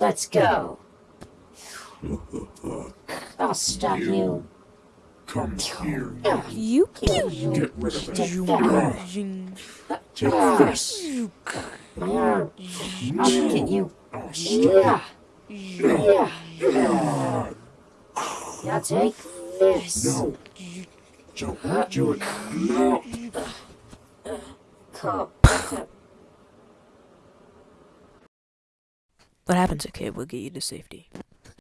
Let's go. I'll stop you. Come here. You Kill you. Get rid of it. Take that. Zing. Take this. I'll get you. Yeah. Yeah. Now take this. No. Don't do it. No. Come. What happens, okay? We'll get you to safety.